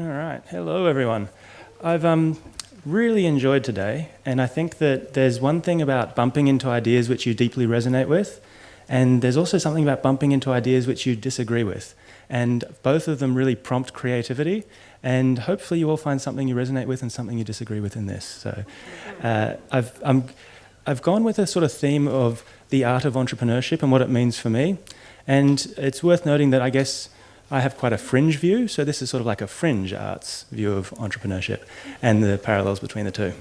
All right. Hello, everyone. I've um, really enjoyed today, and I think that there's one thing about bumping into ideas which you deeply resonate with, and there's also something about bumping into ideas which you disagree with. And both of them really prompt creativity, and hopefully you all find something you resonate with and something you disagree with in this. So uh, I've, I'm, I've gone with a sort of theme of the art of entrepreneurship and what it means for me. And it's worth noting that I guess I have quite a fringe view, so this is sort of like a fringe arts view of entrepreneurship and the parallels between the two.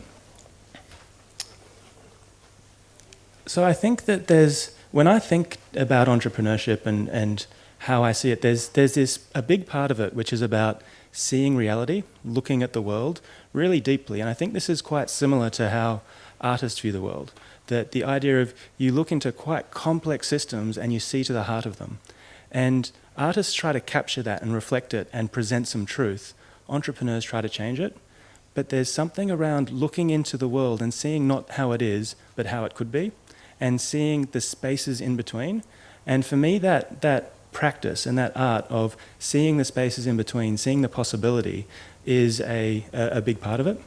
So I think that there's, when I think about entrepreneurship and, and how I see it, there's, there's this, a big part of it which is about seeing reality, looking at the world really deeply. And I think this is quite similar to how artists view the world. That the idea of you look into quite complex systems and you see to the heart of them. And Artists try to capture that and reflect it and present some truth. Entrepreneurs try to change it. But there's something around looking into the world and seeing not how it is, but how it could be, and seeing the spaces in between. And for me, that, that practice and that art of seeing the spaces in between, seeing the possibility, is a, a, a big part of it.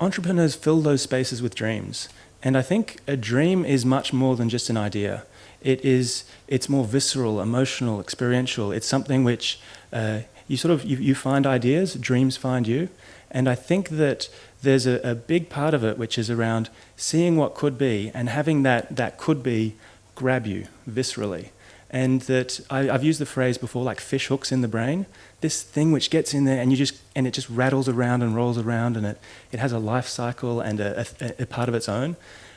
Entrepreneurs fill those spaces with dreams. And I think a dream is much more than just an idea it is it's more visceral, emotional, experiential. It's something which uh, you sort of you, you, find ideas, dreams find you, and I think that there's a, a, big part of it which is around seeing what could be and having that that could be grab you viscerally. And that I, have used the phrase before, like fish hooks in the brain. This thing which gets in there and you just and it just rattles around and rolls around, and it it has a life cycle and a, a, a part of its own.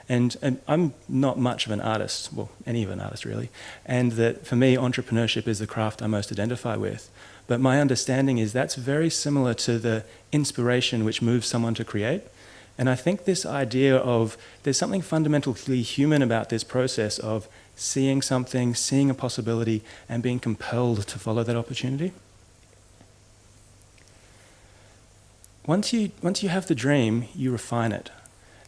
And, and, I'm not much of an artist, well, any of an artist really, and that for me, entrepreneurship is the craft I most identify with. But my understanding is that's very similar to the inspiration which moves someone to create. And I think this idea of there's something fundamentally human about this process of seeing something, seeing a possibility, and being compelled to follow that opportunity. Once you, once you have the dream, you refine it.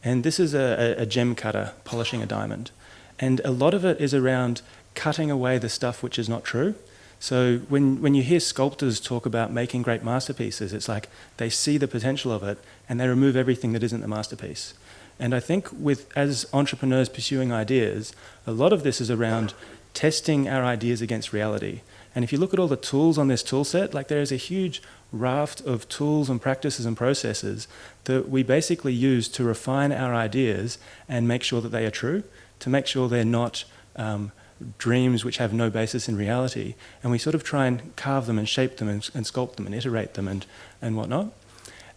And this is a, a, gem cutter polishing a diamond. And a lot of it is around cutting away the stuff which is not true. So when, when you hear sculptors talk about making great masterpieces, it's like they see the potential of it and they remove everything that isn't the masterpiece. And I think with as entrepreneurs pursuing ideas, a lot of this is around testing our ideas against reality. And if you look at all the tools on this tool set, like there is a huge raft of tools and practices and processes that we basically use to refine our ideas and make sure that they are true, to make sure they're not um, dreams which have no basis in reality. And we sort of try and carve them and shape them and, and sculpt them and iterate them and, and whatnot.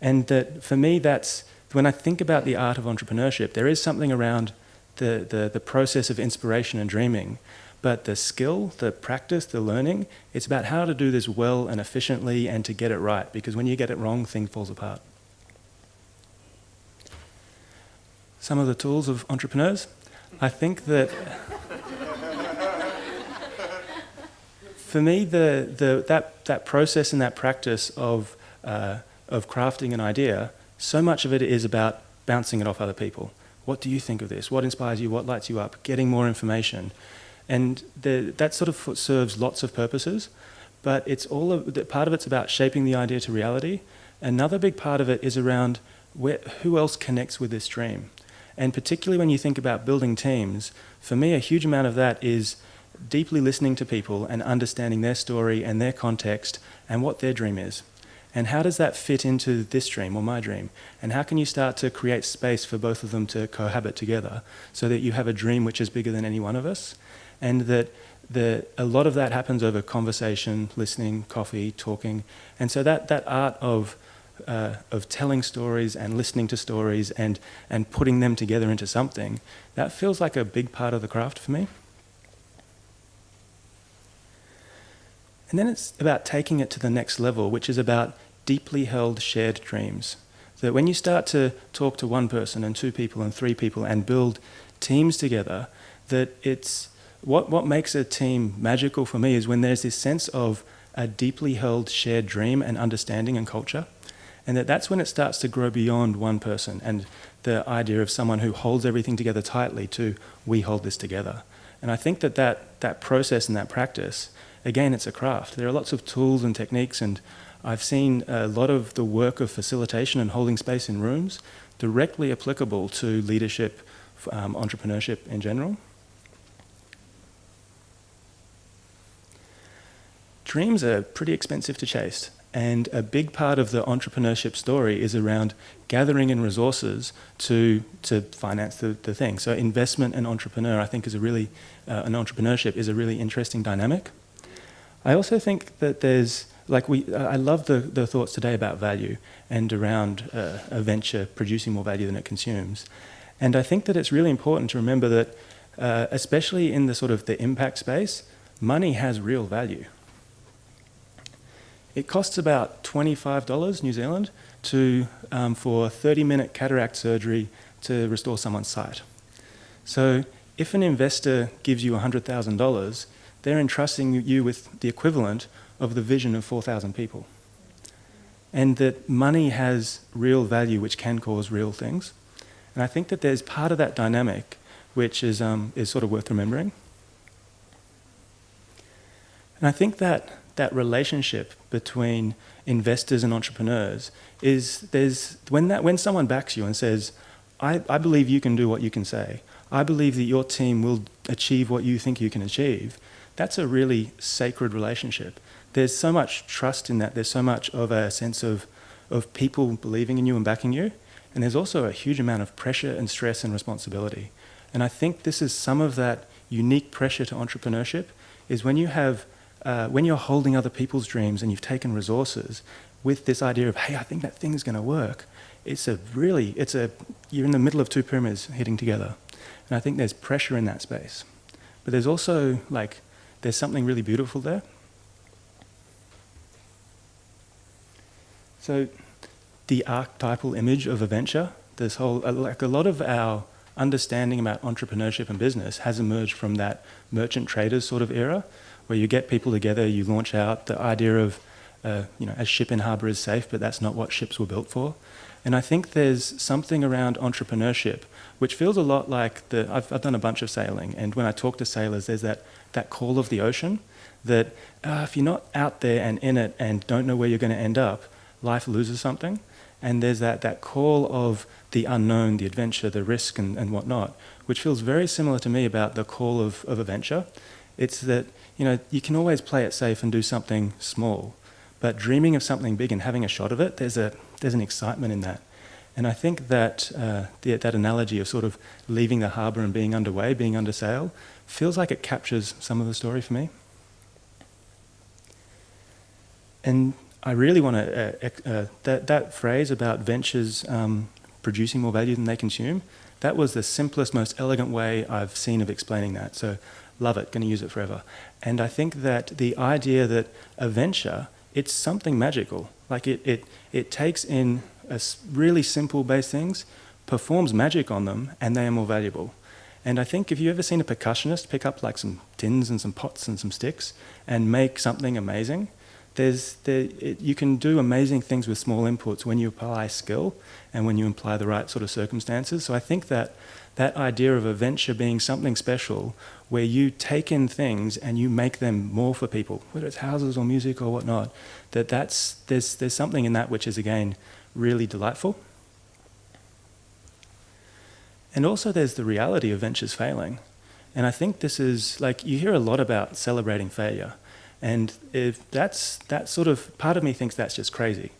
And that for me, that's when I think about the art of entrepreneurship, there is something around the, the, the process of inspiration and dreaming but the skill, the practice, the learning, it's about how to do this well and efficiently and to get it right. Because when you get it wrong, thing falls apart. Some of the tools of entrepreneurs. I think that for me, the, the, that, that process and that practice of, uh, of crafting an idea, so much of it is about bouncing it off other people. What do you think of this? What inspires you? What lights you up? Getting more information. And the, that sort of serves lots of purposes, but it's all of, part of it's about shaping the idea to reality. Another big part of it is around where, who else connects with this dream. And particularly when you think about building teams, for me, a huge amount of that is deeply listening to people and understanding their story and their context and what their dream is. And how does that fit into this dream or my dream? And how can you start to create space for both of them to cohabit together so that you have a dream which is bigger than any one of us and that the, a lot of that happens over conversation, listening, coffee, talking. And so that, that art of, uh, of telling stories and listening to stories and, and putting them together into something, that feels like a big part of the craft for me. And then it's about taking it to the next level, which is about deeply held shared dreams. That when you start to talk to one person and two people and three people and build teams together, that it's, what, what makes a team magical for me is when there's this sense of a deeply held shared dream and understanding and culture. And that that's when it starts to grow beyond one person and the idea of someone who holds everything together tightly to we hold this together. And I think that that, that process and that practice, again, it's a craft. There are lots of tools and techniques, and I've seen a lot of the work of facilitation and holding space in rooms directly applicable to leadership, um, entrepreneurship in general. Dreams are pretty expensive to chase. And a big part of the entrepreneurship story is around gathering in resources to, to finance the, the thing. So investment and entrepreneur, I think, is a really, uh, an entrepreneurship is a really interesting dynamic. I also think that there's, like we, I love the, the thoughts today about value and around uh, a venture producing more value than it consumes. And I think that it's really important to remember that, uh, especially in the sort of the impact space, money has real value. It costs about $25 New Zealand to, um, for 30-minute cataract surgery to restore someone's sight. So if an investor gives you $100,000, they're entrusting you with the equivalent of the vision of 4,000 people. And that money has real value which can cause real things. And I think that there's part of that dynamic which is, um, is sort of worth remembering. And I think that that relationship between investors and entrepreneurs is there's when that when someone backs you and says, I, I believe you can do what you can say. I believe that your team will achieve what you think you can achieve. That's a really sacred relationship. There's so much trust in that. There's so much of a sense of, of people believing in you and backing you. And there's also a huge amount of pressure and stress and responsibility. And I think this is some of that unique pressure to entrepreneurship is when you have uh, when you're holding other people's dreams and you've taken resources with this idea of, hey, I think that thing is going to work, it's a really, it's a, you're in the middle of two pyramids hitting together. And I think there's pressure in that space. But there's also, like, there's something really beautiful there. So the archetypal image of a venture, this whole, uh, like a lot of our understanding about entrepreneurship and business has emerged from that merchant traders sort of era where you get people together, you launch out the idea of, uh, you know, a ship in harbour is safe, but that's not what ships were built for. And I think there's something around entrepreneurship which feels a lot like the, I've, I've done a bunch of sailing, and when I talk to sailors, there's that, that call of the ocean that uh, if you're not out there and in it and don't know where you're going to end up, life loses something. And there's that, that call of the unknown, the adventure, the risk, and, and whatnot, which feels very similar to me about the call of, of a venture. It's that you know, you can always play it safe and do something small, but dreaming of something big and having a shot of it, there's, a, there's an excitement in that. And I think that uh, the, that analogy of sort of leaving the harbour and being underway, being under sail, feels like it captures some of the story for me. And I really want to, uh, uh, that, that phrase about ventures um, producing more value than they consume, that was the simplest, most elegant way I've seen of explaining that. So love it, going to use it forever. And I think that the idea that a venture, it's something magical. Like it, it, it takes in really simple base things, performs magic on them, and they are more valuable. And I think if you've ever seen a percussionist pick up like some tins and some pots and some sticks and make something amazing, there's, there, it, you can do amazing things with small inputs when you apply skill and when you apply the right sort of circumstances. So I think that that idea of a venture being something special where you take in things and you make them more for people, whether it's houses or music or whatnot, that that's, there's, there's something in that which is, again, really delightful. And also there's the reality of ventures failing. And I think this is, like, you hear a lot about celebrating failure. And if that's, that sort of, part of me thinks that's just crazy.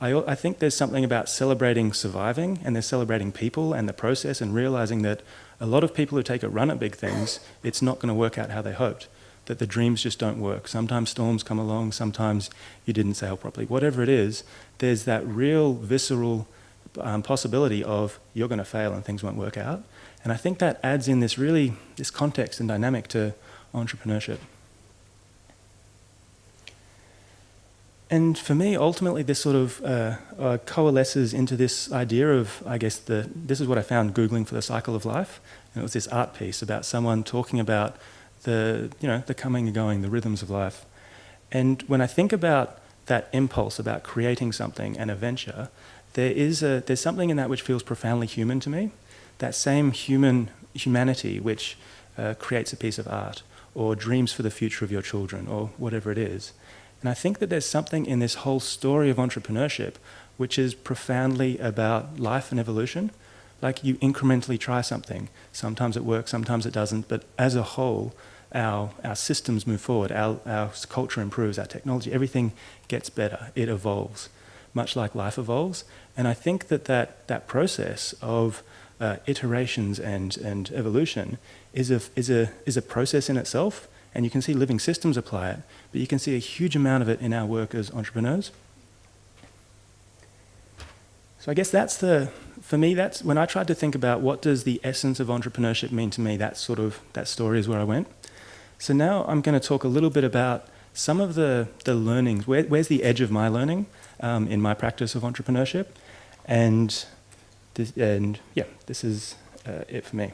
I, I think there's something about celebrating surviving and they're celebrating people and the process and realizing that a lot of people who take a run at big things, it's not going to work out how they hoped. That the dreams just don't work. Sometimes storms come along, sometimes you didn't sail properly. Whatever it is, there's that real visceral um, possibility of you're going to fail and things won't work out. And I think that adds in this really, this context and dynamic to entrepreneurship. And for me, ultimately, this sort of uh, uh, coalesces into this idea of, I guess, the, this is what I found Googling for the cycle of life. And it was this art piece about someone talking about the, you know, the coming and going, the rhythms of life. And when I think about that impulse about creating something and a venture, there is a, there's something in that which feels profoundly human to me. That same human humanity which uh, creates a piece of art or dreams for the future of your children, or whatever it is. And I think that there's something in this whole story of entrepreneurship which is profoundly about life and evolution. Like you incrementally try something. Sometimes it works, sometimes it doesn't, but as a whole, our, our systems move forward, our, our culture improves, our technology, everything gets better, it evolves, much like life evolves. And I think that that, that process of uh, iterations and, and evolution is a, is, a, is a process in itself, and you can see living systems apply it, but you can see a huge amount of it in our work as entrepreneurs. So I guess that's the, for me, that's when I tried to think about what does the essence of entrepreneurship mean to me, that sort of, that story is where I went. So now I'm going to talk a little bit about some of the, the learnings, where, where's the edge of my learning um, in my practice of entrepreneurship. And, this, and yeah, this is uh, it for me.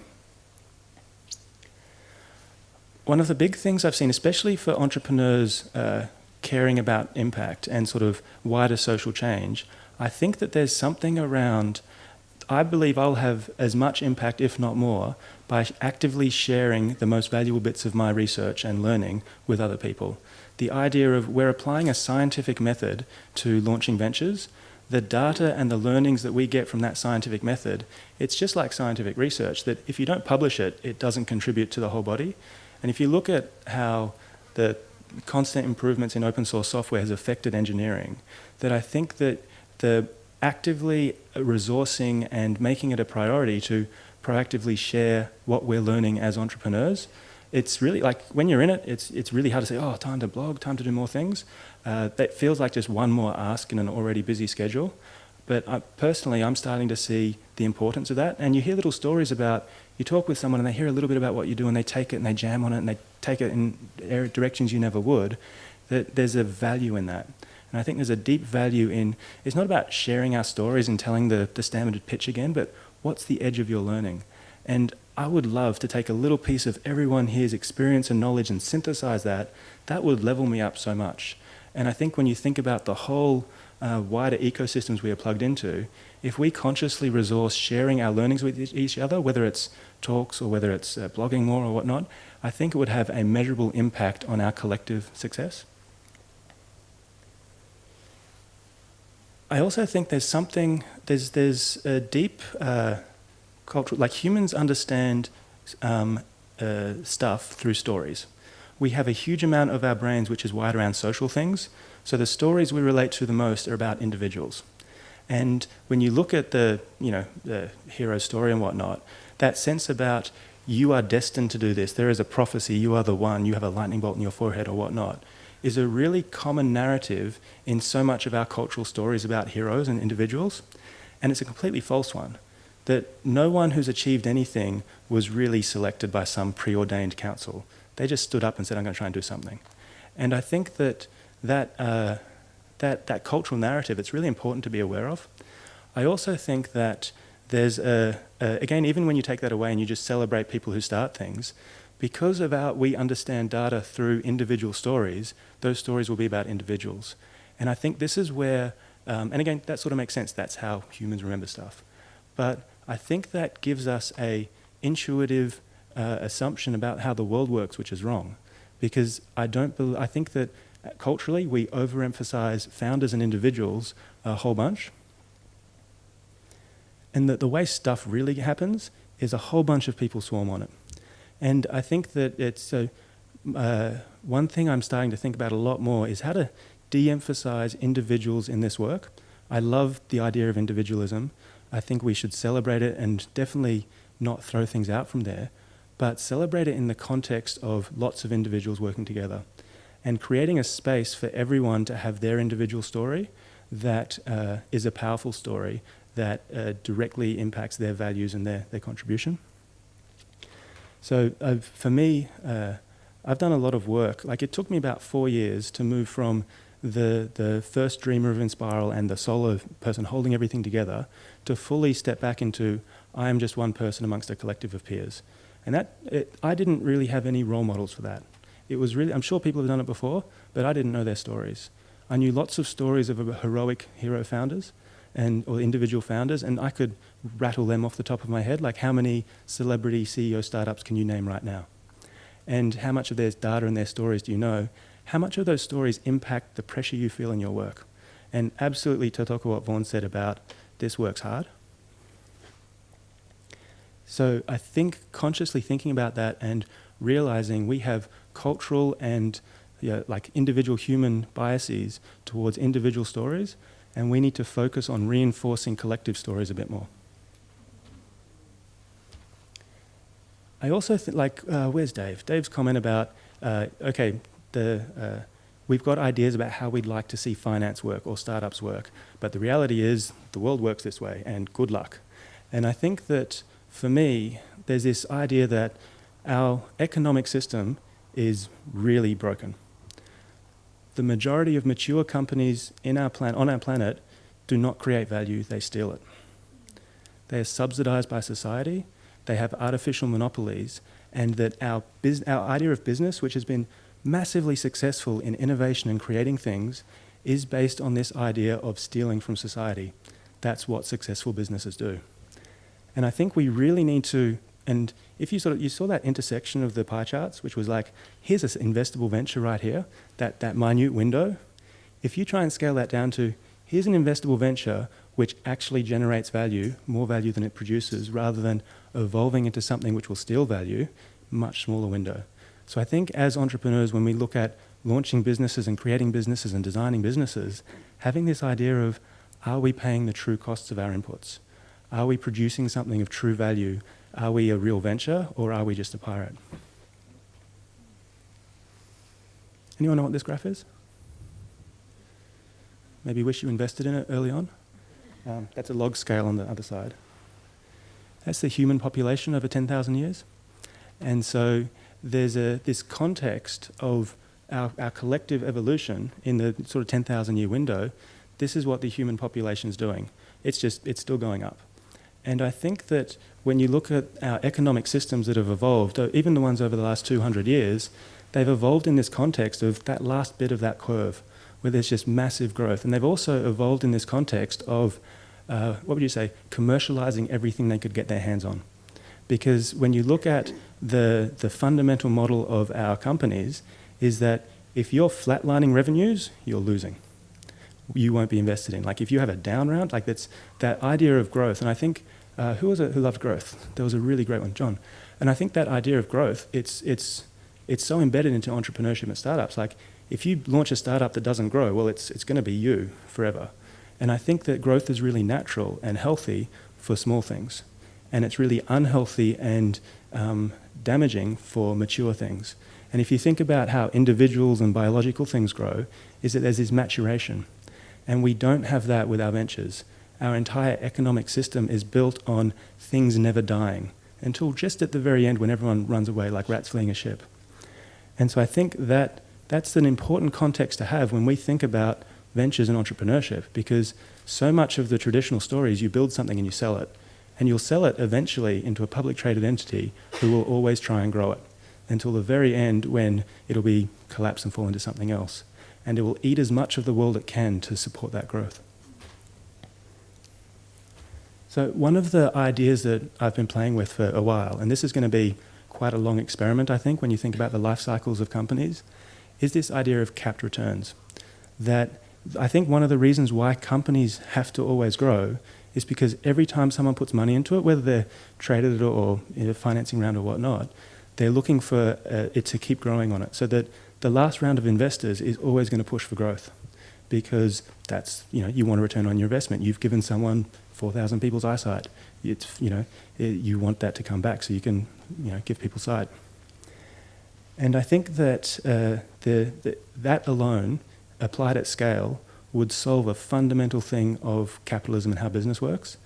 One of the big things I've seen, especially for entrepreneurs uh, caring about impact and sort of wider social change, I think that there's something around, I believe I'll have as much impact, if not more, by actively sharing the most valuable bits of my research and learning with other people. The idea of we're applying a scientific method to launching ventures, the data and the learnings that we get from that scientific method, it's just like scientific research that if you don't publish it, it doesn't contribute to the whole body. And if you look at how the constant improvements in open source software has affected engineering, that I think that the actively resourcing and making it a priority to proactively share what we're learning as entrepreneurs. It's really like when you're in it, it's, it's really hard to say, oh, time to blog, time to do more things. Uh, that feels like just one more ask in an already busy schedule. But I, personally, I'm starting to see the importance of that. And you hear little stories about, you talk with someone and they hear a little bit about what you do and they take it and they jam on it and they take it in directions you never would. That there's a value in that. And I think there's a deep value in, it's not about sharing our stories and telling the, the standard pitch again, but what's the edge of your learning? And I would love to take a little piece of everyone here's experience and knowledge and synthesize that. That would level me up so much. And I think when you think about the whole uh, wider ecosystems we are plugged into, if we consciously resource sharing our learnings with each other, whether it's talks or whether it's uh, blogging more or whatnot, I think it would have a measurable impact on our collective success. I also think there's something, there's, there's a deep uh, cultural, like humans understand um, uh, stuff through stories. We have a huge amount of our brains which is wired around social things. So the stories we relate to the most are about individuals. And when you look at the, you know, the hero story and whatnot, that sense about you are destined to do this, there is a prophecy, you are the one, you have a lightning bolt in your forehead or whatnot, is a really common narrative in so much of our cultural stories about heroes and individuals, and it's a completely false one. That no one who's achieved anything was really selected by some preordained council. They just stood up and said, I'm going to try and do something. And I think that that, uh, that, that cultural narrative, it's really important to be aware of. I also think that there's a, a, again, even when you take that away and you just celebrate people who start things, because of our, we understand data through individual stories, those stories will be about individuals. And I think this is where, um, and again, that sort of makes sense. That's how humans remember stuff. But I think that gives us a intuitive uh, assumption about how the world works, which is wrong. Because I don't, I think that culturally we overemphasize founders and individuals a whole bunch. And that the way stuff really happens is a whole bunch of people swarm on it. And I think that it's uh, uh, one thing I'm starting to think about a lot more is how to de-emphasize individuals in this work. I love the idea of individualism. I think we should celebrate it and definitely not throw things out from there, but celebrate it in the context of lots of individuals working together and creating a space for everyone to have their individual story that uh, is a powerful story that uh, directly impacts their values and their, their contribution. So uh, for me, uh, I've done a lot of work. Like it took me about four years to move from the, the first dreamer of Enspiral and the solo person holding everything together to fully step back into I am just one person amongst a collective of peers. And that, it, I didn't really have any role models for that. It was really, I'm sure people have done it before, but I didn't know their stories. I knew lots of stories of heroic hero founders, and or individual founders, and I could rattle them off the top of my head. Like, how many celebrity CEO startups can you name right now? and how much of their data and their stories do you know, how much of those stories impact the pressure you feel in your work? And absolutely, Totoko, what Vaughan said about this works hard. So I think consciously thinking about that and realizing we have cultural and you know, like individual human biases towards individual stories, and we need to focus on reinforcing collective stories a bit more. I also think, like, uh, where's Dave? Dave's comment about, uh, okay, the, uh, we've got ideas about how we'd like to see finance work or startups work, but the reality is the world works this way, and good luck. And I think that for me, there's this idea that our economic system is really broken. The majority of mature companies in our plan on our planet do not create value, they steal it. They are subsidized by society, they have artificial monopolies, and that our, our idea of business, which has been massively successful in innovation and creating things, is based on this idea of stealing from society. That's what successful businesses do. And I think we really need to, and if you sort of, you saw that intersection of the pie charts, which was like, here's an investable venture right here, that, that minute window. If you try and scale that down to, here's an investable venture which actually generates value, more value than it produces, rather than evolving into something which will steal value, much smaller window. So I think as entrepreneurs, when we look at launching businesses and creating businesses and designing businesses, having this idea of, are we paying the true costs of our inputs? Are we producing something of true value? Are we a real venture or are we just a pirate? Anyone know what this graph is? Maybe wish you invested in it early on? Um, that's a log scale on the other side. That's the human population over 10,000 years. And so there's a, this context of our, our collective evolution in the sort of 10,000 year window. This is what the human population is doing. It's just, it's still going up. And I think that when you look at our economic systems that have evolved, uh, even the ones over the last 200 years, they've evolved in this context of that last bit of that curve where there's just massive growth. And they've also evolved in this context of, uh, what would you say, commercializing everything they could get their hands on. Because when you look at the, the fundamental model of our companies is that if you're flatlining revenues, you're losing. You won't be invested in. Like if you have a down round, like that's that idea of growth. And I think uh, who was it who loved growth? There was a really great one, John. And I think that idea of growth, it's, it's, it's so embedded into entrepreneurship and startups. Like if you launch a startup that doesn't grow, well, it's, it's going to be you forever. And I think that growth is really natural and healthy for small things. And it's really unhealthy and um, damaging for mature things. And if you think about how individuals and biological things grow, is that there's this maturation. And we don't have that with our ventures our entire economic system is built on things never dying until just at the very end when everyone runs away like rats fleeing a ship. And so I think that that's an important context to have when we think about ventures and entrepreneurship because so much of the traditional story is you build something and you sell it. And you'll sell it eventually into a public traded entity who will always try and grow it until the very end when it'll be collapse and fall into something else. And it will eat as much of the world it can to support that growth. So one of the ideas that I've been playing with for a while, and this is going to be quite a long experiment, I think, when you think about the life cycles of companies, is this idea of capped returns. That I think one of the reasons why companies have to always grow is because every time someone puts money into it, whether they're traded it or in a financing round or whatnot, they're looking for uh, it to keep growing on it. So that the last round of investors is always going to push for growth because that's, you know, you want a return on your investment. You've given someone 4,000 people's eyesight. It's, you know, it, you want that to come back so you can, you know, give people sight. And I think that uh, the, the, that alone, applied at scale, would solve a fundamental thing of capitalism and how business works.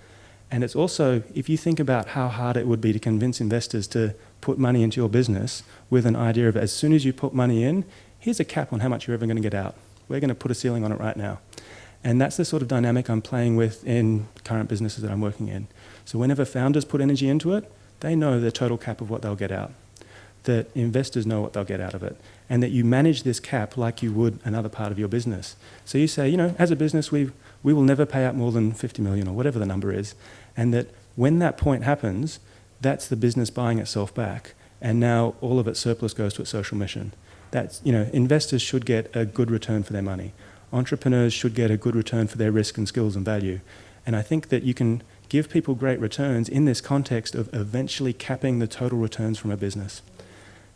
And it's also, if you think about how hard it would be to convince investors to put money into your business with an idea of as soon as you put money in, here's a cap on how much you're ever going to get out. We're going to put a ceiling on it right now. And that's the sort of dynamic I'm playing with in current businesses that I'm working in. So whenever founders put energy into it, they know the total cap of what they'll get out. That investors know what they'll get out of it. And that you manage this cap like you would another part of your business. So you say, you know, as a business, we, we will never pay out more than 50 million or whatever the number is. And that when that point happens, that's the business buying itself back. and now all of its surplus goes to its social mission. That's, you know, investors should get a good return for their money. Entrepreneurs should get a good return for their risk and skills and value. And I think that you can give people great returns in this context of eventually capping the total returns from a business.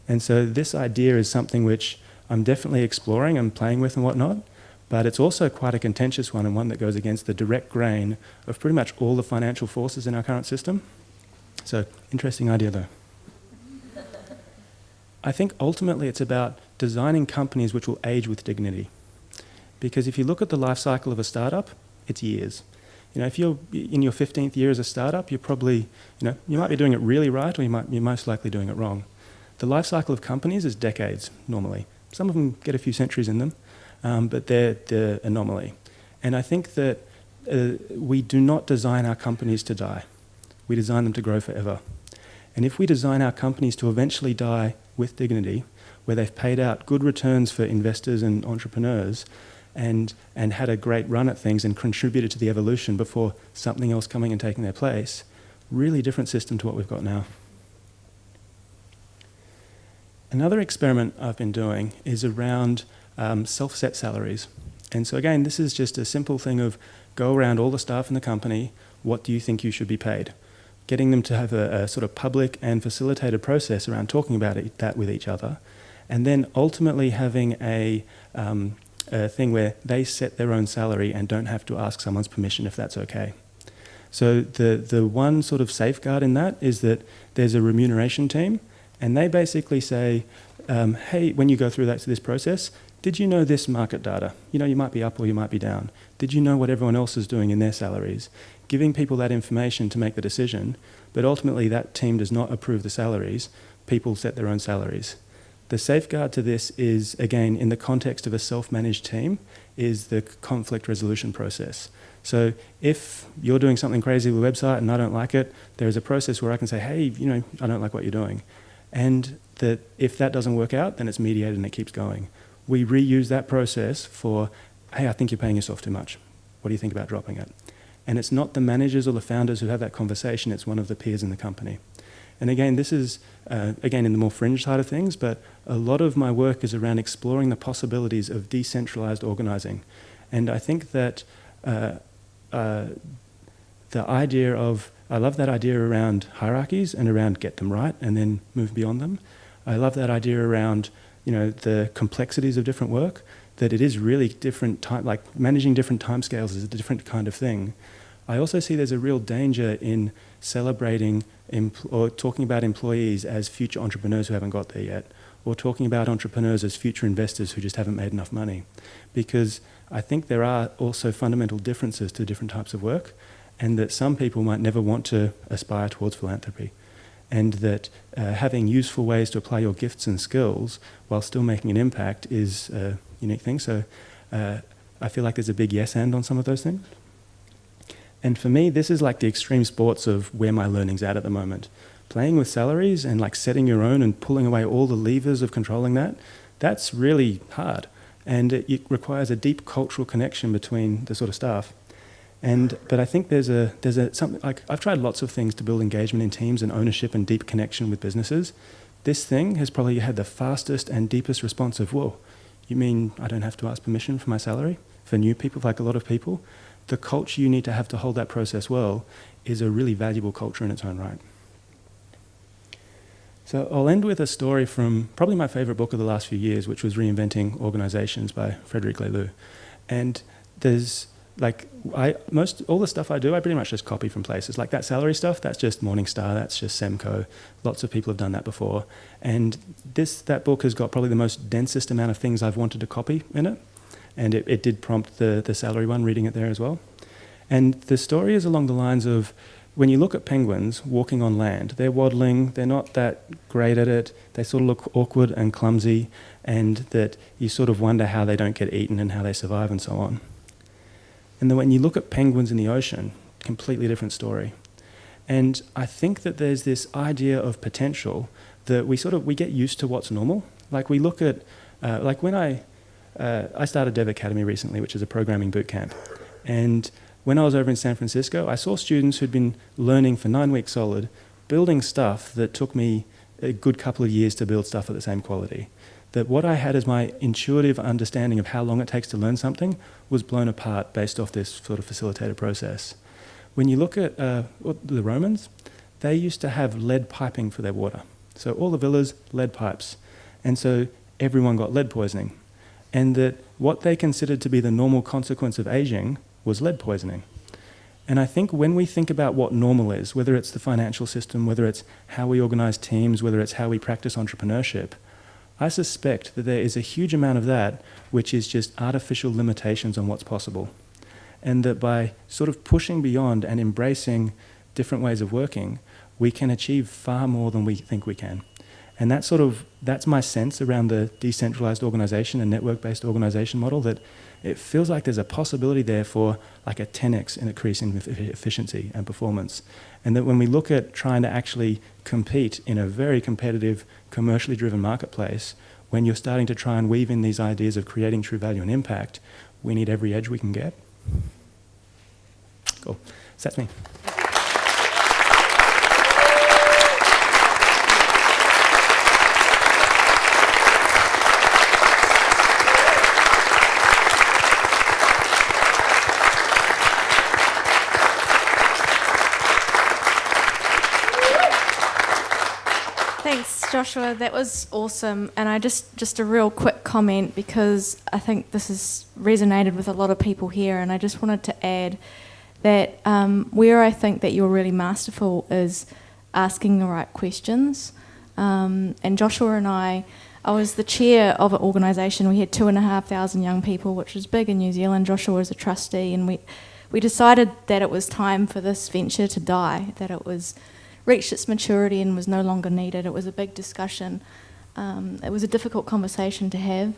And so this idea is something which I'm definitely exploring and playing with and whatnot, but it's also quite a contentious one and one that goes against the direct grain of pretty much all the financial forces in our current system. So, interesting idea though. I think ultimately it's about designing companies which will age with dignity. Because if you look at the life cycle of a startup, it's years. You know, if you're in your 15th year as a startup, you're probably, you know, you might be doing it really right or you might, you're most likely doing it wrong. The life cycle of companies is decades normally. Some of them get a few centuries in them, um, but they're the anomaly. And I think that uh, we do not design our companies to die. We design them to grow forever. And if we design our companies to eventually die with dignity, where they've paid out good returns for investors and entrepreneurs and, and had a great run at things and contributed to the evolution before something else coming and taking their place, really different system to what we've got now. Another experiment I've been doing is around um, self-set salaries. And so again, this is just a simple thing of go around all the staff in the company, what do you think you should be paid? Getting them to have a, a sort of public and facilitated process around talking about it, that with each other, and then ultimately having a, um, a thing where they set their own salary and don't have to ask someone's permission if that's okay. So the, the one sort of safeguard in that is that there's a remuneration team and they basically say, um, hey, when you go through that, to this process, did you know this market data? You know, you might be up or you might be down. Did you know what everyone else is doing in their salaries? Giving people that information to make the decision, but ultimately that team does not approve the salaries. People set their own salaries. The safeguard to this is, again, in the context of a self-managed team, is the conflict resolution process. So if you're doing something crazy with a website and I don't like it, there is a process where I can say, hey, you know, I don't like what you're doing. And that if that doesn't work out, then it's mediated and it keeps going we reuse that process for, hey, I think you're paying yourself too much. What do you think about dropping it? And it's not the managers or the founders who have that conversation, it's one of the peers in the company. And again, this is, uh, again, in the more fringe side of things, but a lot of my work is around exploring the possibilities of decentralized organizing. And I think that uh, uh, the idea of, I love that idea around hierarchies and around get them right and then move beyond them. I love that idea around you know, the complexities of different work, that it is really different time, like managing different timescales is a different kind of thing. I also see there's a real danger in celebrating or talking about employees as future entrepreneurs who haven't got there yet, or talking about entrepreneurs as future investors who just haven't made enough money. Because I think there are also fundamental differences to different types of work, and that some people might never want to aspire towards philanthropy and that uh, having useful ways to apply your gifts and skills while still making an impact is a unique thing. So uh, I feel like there's a big yes and on some of those things. And for me, this is like the extreme sports of where my learning's at at the moment. Playing with salaries and like setting your own and pulling away all the levers of controlling that, that's really hard. And it, it requires a deep cultural connection between the sort of staff. And, but I think there's a, there's a, something like, I've tried lots of things to build engagement in teams and ownership and deep connection with businesses. This thing has probably had the fastest and deepest response of, whoa, you mean I don't have to ask permission for my salary? For new people, like a lot of people? The culture you need to have to hold that process well is a really valuable culture in its own right. So I'll end with a story from probably my favorite book of the last few years, which was Reinventing Organizations by Frederic Laloux. And there's like I most all the stuff I do, I pretty much just copy from places. Like that salary stuff, that's just Morning Star, that's just Semco. Lots of people have done that before. And this that book has got probably the most densest amount of things I've wanted to copy in it. And it, it did prompt the the salary one, reading it there as well. And the story is along the lines of when you look at penguins walking on land, they're waddling, they're not that great at it, they sort of look awkward and clumsy, and that you sort of wonder how they don't get eaten and how they survive and so on. And then when you look at penguins in the ocean, completely different story. And I think that there's this idea of potential that we sort of we get used to what's normal. Like we look at, uh, like when I uh, I started Dev Academy recently, which is a programming boot camp, and when I was over in San Francisco, I saw students who'd been learning for nine weeks solid, building stuff that took me a good couple of years to build stuff at the same quality. That what I had as my intuitive understanding of how long it takes to learn something was blown apart based off this sort of facilitated process. When you look at uh, the Romans, they used to have lead piping for their water. So all the villas, lead pipes. And so everyone got lead poisoning. And that what they considered to be the normal consequence of aging was lead poisoning. And I think when we think about what normal is, whether it's the financial system, whether it's how we organize teams, whether it's how we practice entrepreneurship, I suspect that there is a huge amount of that which is just artificial limitations on what's possible. And that by sort of pushing beyond and embracing different ways of working, we can achieve far more than we think we can. And that's sort of, that's my sense around the decentralized organization and network-based organization model that it feels like there's a possibility there for like a 10x increase in efficiency and performance. And that when we look at trying to actually compete in a very competitive, commercially driven marketplace, when you're starting to try and weave in these ideas of creating true value and impact, we need every edge we can get. Cool. So that's me. Joshua, that was awesome. And I just, just a real quick comment because I think this has resonated with a lot of people here. And I just wanted to add that um, where I think that you're really masterful is asking the right questions. Um, and Joshua and I, I was the chair of an organisation. We had two and a half thousand young people, which was big in New Zealand. Joshua was a trustee, and we we decided that it was time for this venture to die. That it was reached its maturity and was no longer needed. It was a big discussion. Um, it was a difficult conversation to have.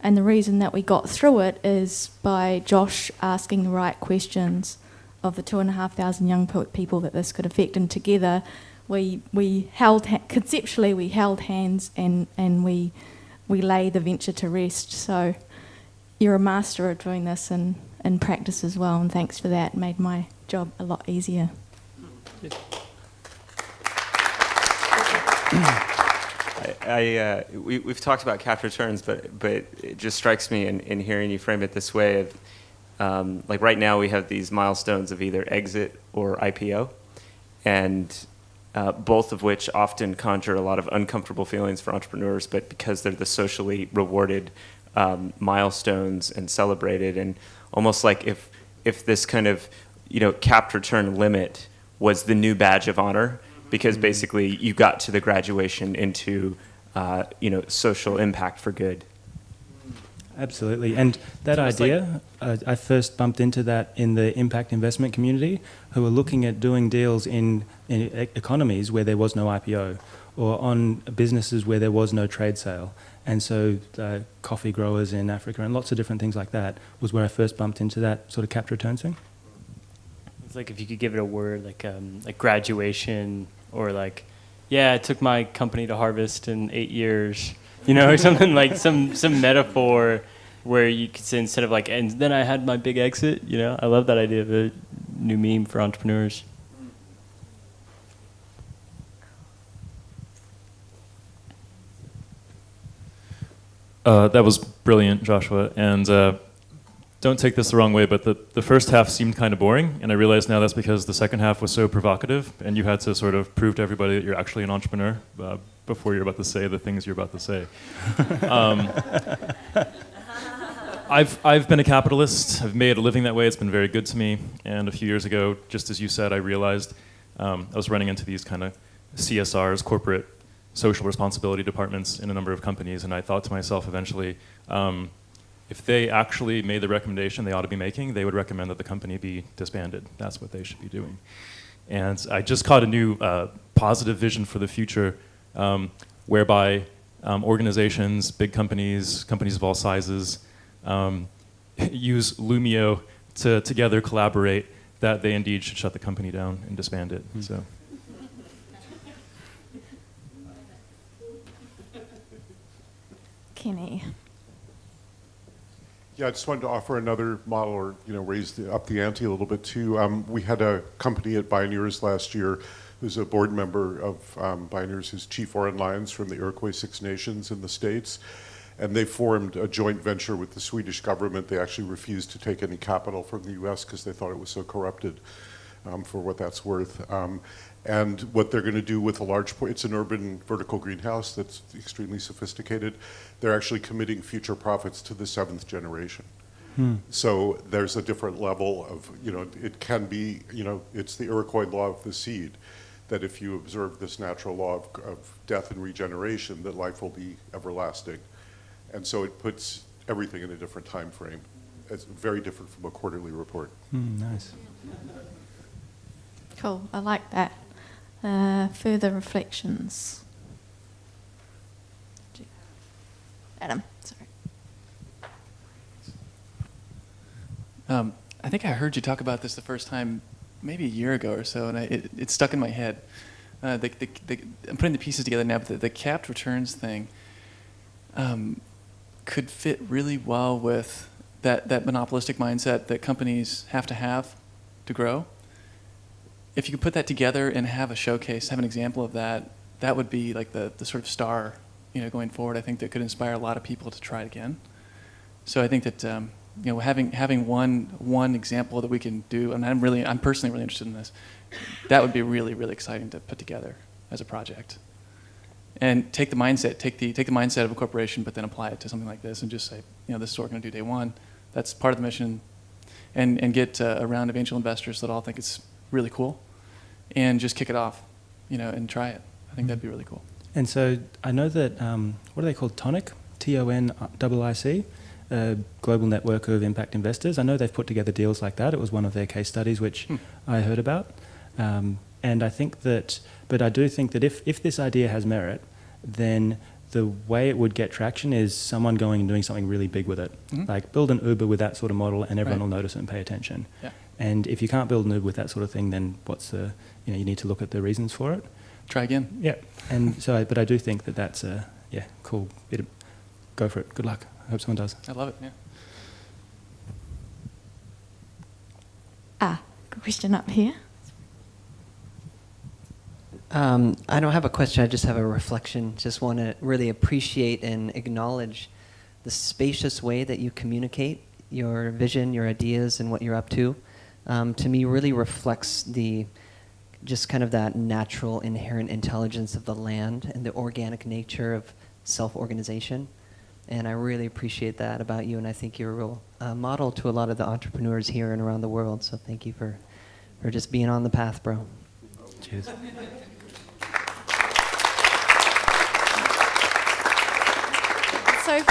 And the reason that we got through it is by Josh asking the right questions of the two and a half thousand young people that this could affect. And together, we, we held, conceptually, we held hands and, and we, we lay the venture to rest. So you're a master at doing this in, in practice as well. And thanks for that. It made my job a lot easier. I, I uh, we, we've talked about cap returns, but but it just strikes me in, in hearing you frame it this way of um, like right now we have these milestones of either exit or IPO, and uh, both of which often conjure a lot of uncomfortable feelings for entrepreneurs, but because they're the socially rewarded um, milestones and celebrated, and almost like if if this kind of you know capped return limit was the new badge of honor because mm-hmm. basically you got to the graduation into uh, you know social impact for good. Absolutely, and that idea, like, uh, I first bumped into that in the impact investment community, who were looking at doing deals in, in economies where there was no IPO, or on businesses where there was no trade sale. And so, uh, coffee growers in Africa and lots of different things like that was where I first bumped into that sort of capture return thing. It's like if you could give it a word, like um, like graduation, or like, yeah, it took my company to harvest in eight years, you know, or something like some some metaphor where you could say instead of like, and then I had my big exit. You know, I love that idea of a new meme for entrepreneurs. Uh, that was brilliant, Joshua, and uh, don't take this the wrong way, but the, the first half seemed kind of boring, and I realize now that's because the second half was so provocative, and you had to sort of prove to everybody that you're actually an entrepreneur uh, before you're about to say the things you're about to say. Um, I've, I've been a capitalist. I've made a living that way. It's been very good to me. And a few years ago, just as you said, I realized um, I was running into these kind of CSRs, corporate social responsibility departments in a number of companies, and I thought to myself eventually, um, if they actually made the recommendation they ought to be making, they would recommend that the company be disbanded. That's what they should be doing. And I just caught a new uh, positive vision for the future um, whereby um, organizations, big companies, companies of all sizes, um, use Loomio to together collaborate that they indeed should shut the company down and disband it. Mm. So. Kenny. Yeah, I just wanted to offer another model or, you know, raise the, up the ante a little bit too. Um, we had a company at Bioneers last year who's a board member of um, Binders who's Chief Lyons from the Iroquois Six Nations in the States. And they formed a joint venture with the Swedish government. They actually refused to take any capital from the US because they thought it was so corrupted um, for what that's worth. Um, and what they're going to do with a large, it's an urban vertical greenhouse that's extremely sophisticated. They're actually committing future profits to the seventh generation. So there's a different level of, you know, it can be, you know, it's the Iroquois law of the seed, that if you observe this natural law of, of death and regeneration, that life will be everlasting. And so it puts everything in a different time frame. It's very different from a quarterly report. Hmm, nice. Cool, I like that. Uh, further reflections. Adam, sorry. Um, I think I heard you talk about this the first time, maybe a year ago or so, and I, it, it stuck in my head. Uh, the, the, the, I'm putting the pieces together now, but the, capped returns thing um, could fit really well with that, that monopolistic mindset that companies have to have to grow. If you could put that together and have a showcase, have an example of that, that would be like the, the sort of star, you know, going forward. I think that could inspire a lot of people to try it again. So I think that um, you know having having one one example that we can do, and I'm really I'm personally really interested in this. That would be really really exciting to put together as a project, and take the mindset take the take the mindset of a corporation, but then apply it to something like this, and just say you know this is what we're going to do day one. That's part of the mission, and and get uh, a round of angel investors that all think it's really cool, and just kick it off, you know, and try it. I think that'd be really cool. And so I know that, um, what are they called? Tonic? T O N I C? A global network of impact investors. I know they've put together deals like that. It was one of their case studies which Hmm. I heard about. Um, and I think that, but I do think that if, if this idea has merit, then the way it would get traction is someone going and doing something really big with it. Mhm. Like build an Uber with that sort of model and everyone Right. will notice it and pay attention. Yeah. And if you can't build an Uber with that sort of thing, then what's the, you know, you need to look at the reasons for it. Try again. Yeah, and so, I, but I do think that that's a yeah cool bit. Of, go for it. Good luck. I hope someone does. I love it. Yeah. Ah, question up here. Um, I don't have a question, I just have a reflection. Just want to really appreciate and acknowledge the spacious way that you communicate your vision, your ideas, and what you're up to. Um, to me, really reflects the just kind of that natural, inherent intelligence of the land and the organic nature of self organization. And I really appreciate that about you, and I think you're a real uh, model to a lot of the entrepreneurs here and around the world. So thank you for, for just being on the path, bro. Cheers. So,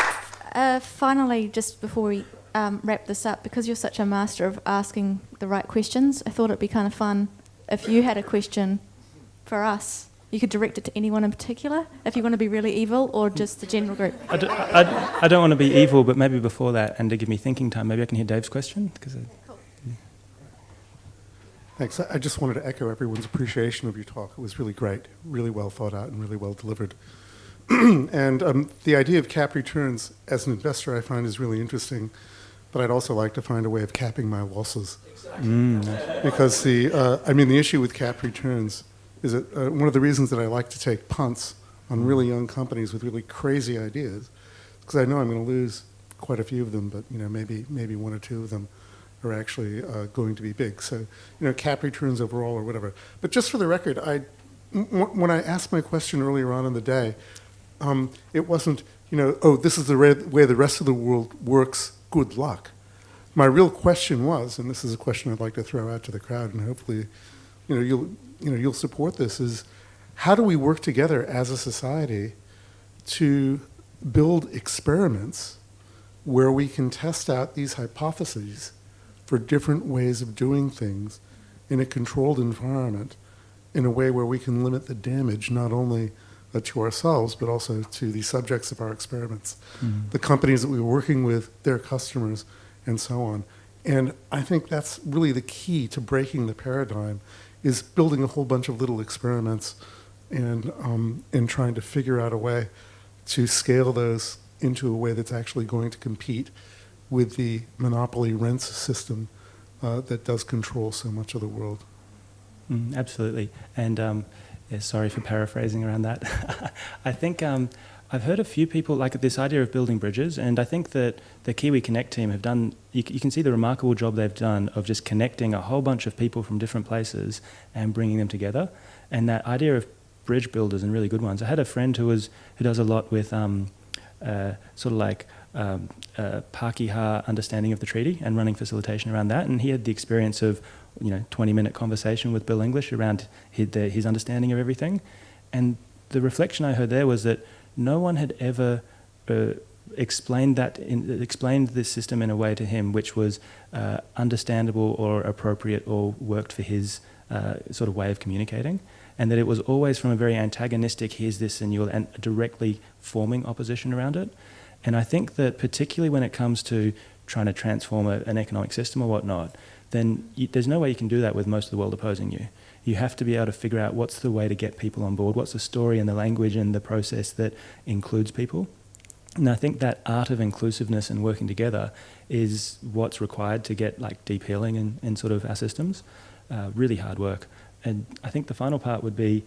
uh, finally, just before we um, wrap this up, because you're such a master of asking the right questions, I thought it'd be kind of fun if you had a question for us. You could direct it to anyone in particular, if you want to be really evil, or just the general group. I, do, I, I don't want to be evil, but maybe before that, and to give me thinking time, maybe I can hear Dave's question. Because Thanks. I I just wanted to echo everyone's appreciation of your talk. It was really great, really well thought out, and really well delivered. and um, the idea of cap returns as an investor, I find, is really interesting. But I'd also like to find a way of capping my losses. Because the, uh, I mean, the issue with cap returns is that uh, one of the reasons that I like to take punts on really young companies with really crazy ideas, because I know I'm going to lose quite a few of them, but you know, maybe maybe one or two of them are actually uh, going to be big. So, you know, cap returns overall or whatever. But just for the record, I, m- w- when I asked my question earlier on in the day, um, it wasn't, you know, oh, this is the way the rest of the world works. Good luck. My real question was, and this is a question I'd like to throw out to the crowd, and hopefully, you know, you'll, you know, you'll support this. Is how do we work together as a society to build experiments where we can test out these hypotheses for different ways of doing things in a controlled environment in a way where we can limit the damage not only uh, to ourselves but also to the subjects of our experiments, the companies that we were working with, their customers, and so on. And I think that's really the key to breaking the paradigm is building a whole bunch of little experiments and, um, and trying to figure out a way to scale those into a way that's actually going to compete with the monopoly rents system uh, that does control so much of the world. Mm, absolutely. And um, yeah, sorry for paraphrasing around that. I think um, I've heard a few people like this idea of building bridges, and I think that the Kiwi Connect team have done, you, you can see the remarkable job they've done of just connecting a whole bunch of people from different places and bringing them together. And that idea of bridge builders and really good ones. I had a friend who was who does a lot with um, uh, sort of like um, uh, Pākehā understanding of the treaty and running facilitation around that. And he had the experience of, you know, 20 minute conversation with Bill English around his, the, his understanding of everything. And the reflection I heard there was that no one had ever uh, explained that, in, explained this system in a way to him which was uh, understandable or appropriate or worked for his uh, sort of way of communicating and that it was always from a very antagonistic, here's this, and you're and directly forming opposition around it. And I think that particularly when it comes to trying to transform a, an economic system or whatnot, then you, there's no way you can do that with most of the world opposing you. You have to be able to figure out what's the way to get people on board, what's the story and the language and the process that includes people. And I think that art of inclusiveness and working together is what's required to get like deep healing in, in sort of our systems. Uh, really hard work. And I think the final part would be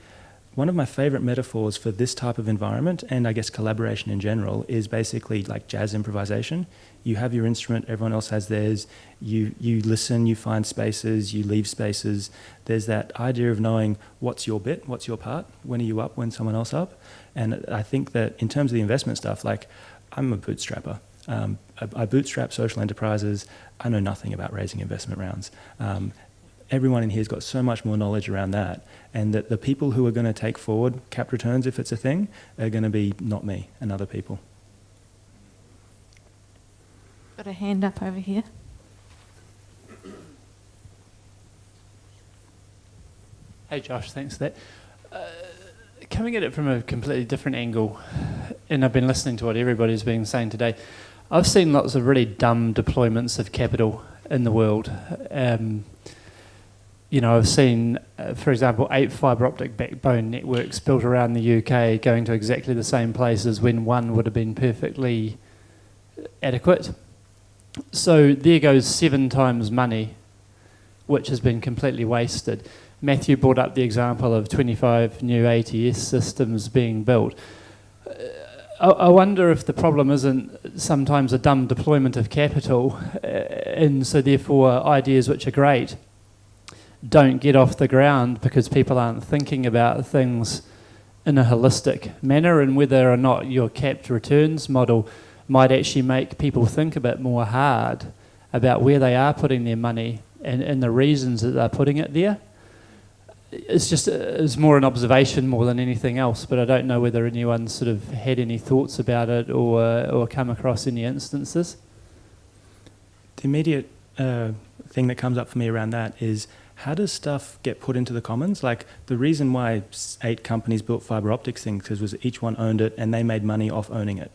one of my favorite metaphors for this type of environment and I guess collaboration in general is basically like jazz improvisation. You have your instrument, everyone else has theirs. You you listen, you find spaces, you leave spaces. There's that idea of knowing what's your bit, what's your part, when are you up, when someone else up. And I think that in terms of the investment stuff, like I'm a bootstrapper. Um, I, I, bootstrap social enterprises. I know nothing about raising investment rounds. Um, everyone in here has got so much more knowledge around that, and that the people who are going to take forward cap returns, if it's a thing, are going to be not me and other people. Got a hand up over here. Hey Josh, thanks for that. Uh, coming at it from a completely different angle, and I've been listening to what everybody's been saying today. I've seen lots of really dumb deployments of capital in the world. Um, you know, I've seen, uh, for example, eight fibre optic backbone networks built around the UK going to exactly the same places when one would have been perfectly adequate. So there goes seven times money, which has been completely wasted. Matthew brought up the example of 25 new ATS systems being built. Uh, I, I wonder if the problem isn't sometimes a dumb deployment of capital, uh, and so therefore ideas which are great don't get off the ground because people aren't thinking about things in a holistic manner and whether or not your capped returns model might actually make people think a bit more hard about where they are putting their money and, and the reasons that they're putting it there. It's just it's more an observation more than anything else, but I don't know whether anyone sort of had any thoughts about it or or come across any instances. The immediate uh, thing that comes up for me around that is how does stuff get put into the commons? Like the reason why eight companies built fiber optics things was each one owned it and they made money off owning it.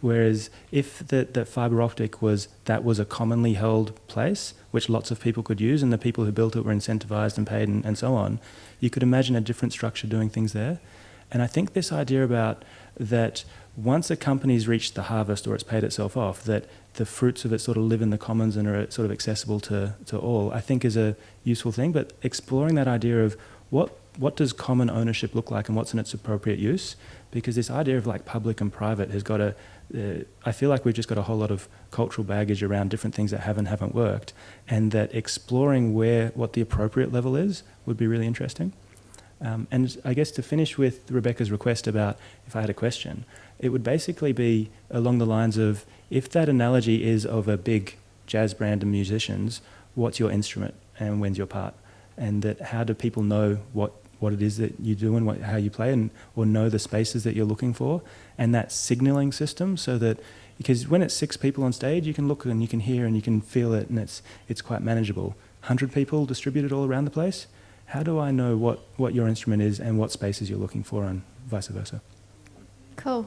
Whereas if the, the fiber optic was that was a commonly held place which lots of people could use and the people who built it were incentivized and paid and, and so on, you could imagine a different structure doing things there. And I think this idea about that once a company's reached the harvest or it's paid itself off, that the fruits of it sort of live in the commons and are sort of accessible to, to all, I think is a useful thing. But exploring that idea of what what does common ownership look like and what's in its appropriate use, because this idea of like public and private has got a, uh, I feel like we've just got a whole lot of cultural baggage around different things that have and haven't worked, and that exploring where what the appropriate level is would be really interesting. Um, and I guess to finish with Rebecca's request about if I had a question, it would basically be along the lines of if that analogy is of a big jazz band of musicians, what's your instrument and when's your part? And that how do people know what, what it is that you do and what, how you play and or know the spaces that you're looking for and that signaling system so that because when it's six people on stage you can look and you can hear and you can feel it and it's it's quite manageable. Hundred people distributed all around the place. How do I know what, what your instrument is and what spaces you're looking for and vice versa? Cool.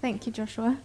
Thank you, Joshua.